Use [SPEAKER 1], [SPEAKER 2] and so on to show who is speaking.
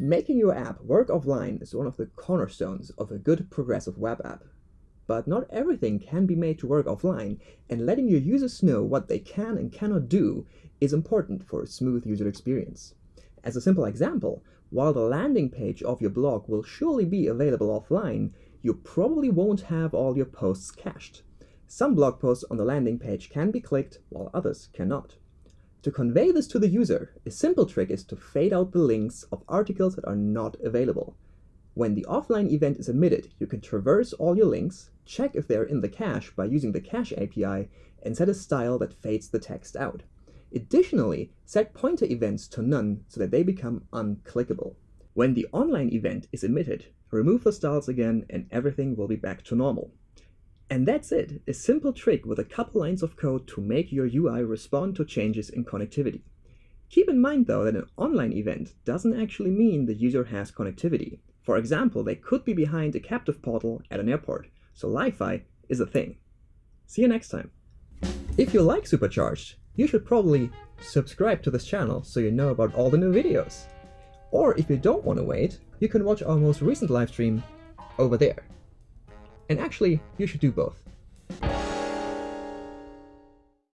[SPEAKER 1] Making your app work offline is one of the cornerstones of a good progressive web app. But not everything can be made to work offline, and letting your users know what they can and cannot do is important for a smooth user experience. As a simple example, while the landing page of your blog will surely be available offline, you probably won't have all your posts cached. Some blog posts on the landing page can be clicked, while others cannot. To convey this to the user, a simple trick is to fade out the links of articles that are not available. When the offline event is emitted, you can traverse all your links, check if they're in the cache by using the Cache API, and set a style that fades the text out. Additionally, set pointer events to none so that they become unclickable. When the online event is emitted, remove the styles again and everything will be back to normal. And that's it, a simple trick with a couple lines of code to make your UI respond to changes in connectivity. Keep in mind though that an online event doesn't actually mean the user has connectivity. For example, they could be behind a captive portal at an airport, so Lie-Fi is a thing. See you next time. If you like Supercharged, you should probably subscribe to this channel so you know about all the new videos. Or if you don't want to wait, you can watch our most recent livestream over there. And actually, you should do both.